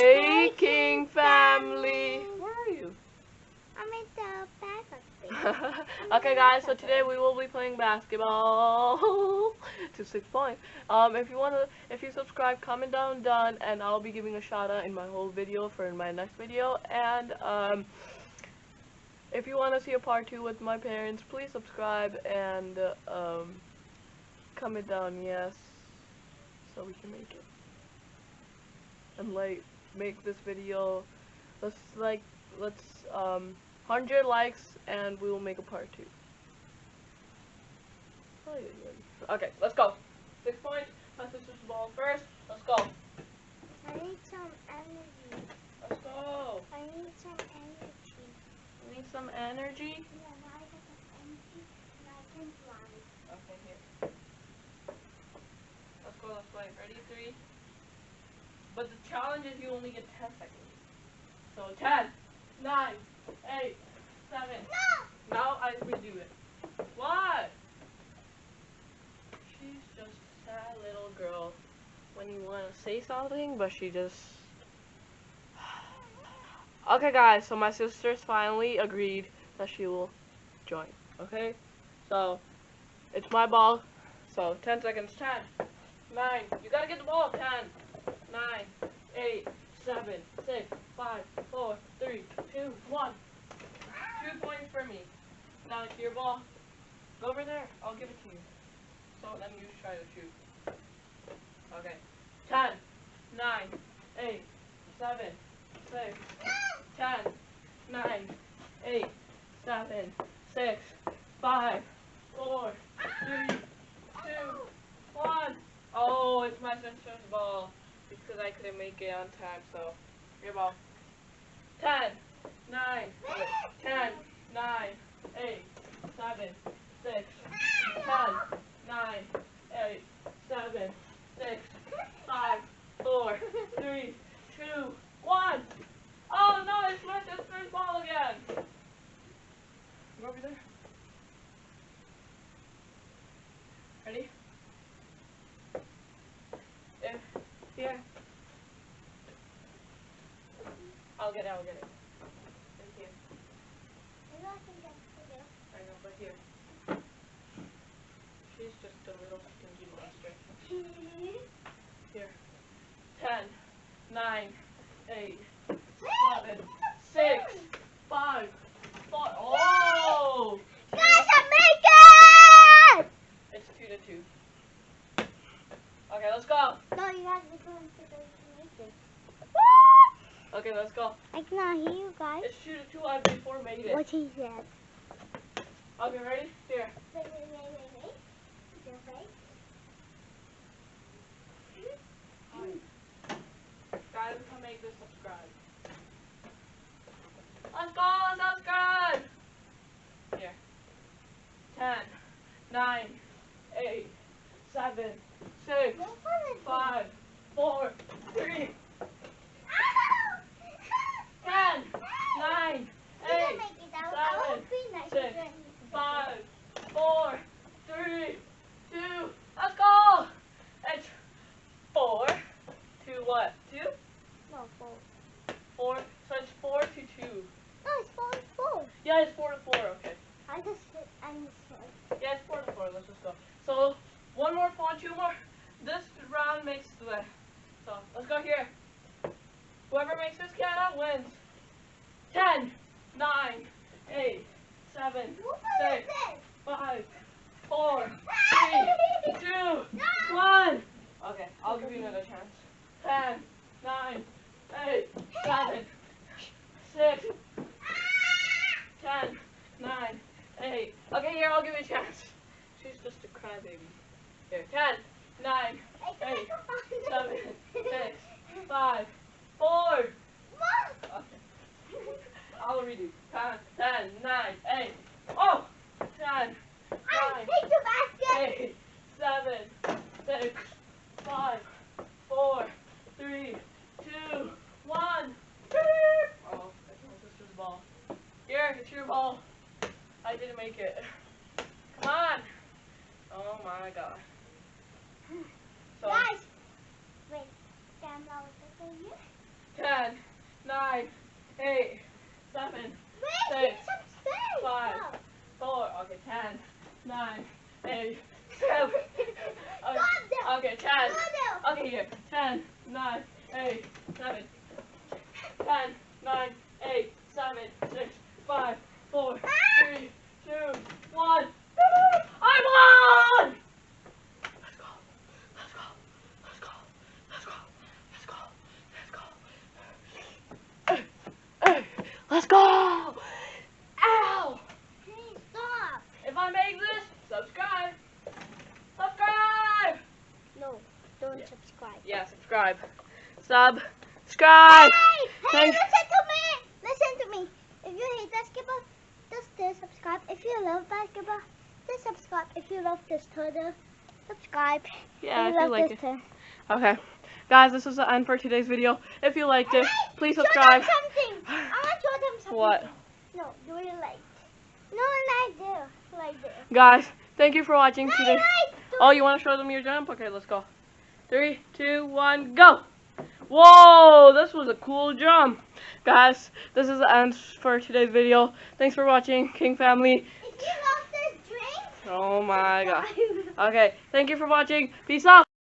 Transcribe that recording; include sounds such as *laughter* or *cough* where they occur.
Hey, King family. Where are you? I'm in the back of it. *laughs* okay, guys. So today we will be playing basketball *laughs* to six points. Um, if you wanna, if you subscribe, comment down done, and I'll be giving a shout out in my whole video for in my next video. And um, if you wanna see a part two with my parents, please subscribe and uh, um, comment down yes, so we can make it. And like, make this video. Let's like, let's um. 100 likes and we will make a part two. Okay, let's go. Six points. My sister's ball first. Let's go. I need some energy. Let's go. I need some energy. We need some energy. Yeah, now I have some energy and I can fly. Okay, here. Let's go, let's play. Ready? Three. But the challenge is you only get 10 seconds. So 10, 9, 8, 7. No! Now I redo it. What? She's just a sad little girl when you want to say something, but she just. *sighs* Okay, guys, so my sisters finally agreed that she will join. Okay? So, it's my ball. So, 10 seconds. 10, 9. You gotta get the ball. 10, 9, 8, 7, 6, 5, 4, 3, 2, 1. Two points for me. Now it's your ball. Go over there. I'll give it to you. So then you try to shoot. Okay. 10, 9, 8, 7, 6, 10, 9, 8, 7, 6, 5, 4, 3, 2, 1. Oh, it's my sister's ball. Because I couldn't make it on time, so your ball. 10, 9, 10, 9, 8, 7, 6, 10, 9, 8, 7, 6, 5, 4, 3, 2, 1. Oh no, it's my sister's ball again. Go over there. Ready? I'll get it, I'll get it. Right here. Maybe I can get to you. I know, but here. She's just a little stingy monster. Here. Ten, nine, eight, seven, six, five, four. Oh! Guys, I make it! It's two to two. Okay, let's go. No, you guys are going to go to make it. Okay, let's go. I cannot hear you guys. It's two to two. I before made it. What he said. Okay, ready? Here. Wait, wait, wait, wait, wait. Your face. Mm-hmm. Guys, come make this subscribe. Let's go, let's subscribe! Here. Ten, nine, eight, seven, six, What fun is five, four, three, Ow! ten, nine, You eight, can make it out. I seven, six, to five, four, three, two, let's go! It's four, two what? Two? No, four. Four, so it's four to two. No, it's four, four. Yeah, it's four to four, okay. I just I just. Yeah, it's four to four. Let's just go. So one more two more. This round makes the. So let's go here. Whoever makes this count wins. Ten, nine, eight, seven, six, five, four, *laughs* three, two, one. Okay, I'll give you another chance. Ten, nine, eight, seven, six, ten, nine, eight. Okay, here, I'll give you a chance. She's just a crybaby. Here, ten, nine, eight, seven, six, five, four. Okay. I'll redo. Ten, ten, nine, eight. Oh! Ten, I nine, take the basket. eight, seven, six, five, four, three, two, one. Oh, that's my sister's ball. Here, it's your ball. I didn't make it. Come on. Oh my god. So, Guys, wait. Grandma was looking at you. ten, nine, eight, seven, Wait, Six, give some space. five. No. four. Okay, ten, nine, eight, seven. *laughs* Okay, okay ten. Okay, here. Ten, nine, eight, seven. Ten, nine, eight, seven, six, five, four, ah! three, two, one. I won! Let's go. Let's go. Let's go. Let's go. Let's go. Let's go. Hey, hey, let's go! Ow! Please stop. If I make this, subscribe. Subscribe! No, don't Yeah. subscribe. Yeah, subscribe. Subscribe! Hey, hey, Thank- listen to me. Listen to me. If you hate basketball, just still subscribe. If you love basketball, just subscribe. If you love this turtle, subscribe. Yeah, if if you you like it. turtle. Okay. Guys, this is the end for today's video. If you liked it, please show them subscribe. something. *sighs* I want to show them something. What? No, do it like. No, like this. Like this. Guys, thank you for watching today. like, Oh, you want to show them your jump? Okay, let's go. Three, two, one, go! Whoa, this was a cool jump. Guys, this is the end for today's video. Thanks for watching, King Family. You love this drink, Oh my god. *laughs* Okay, thank you for watching. Peace out.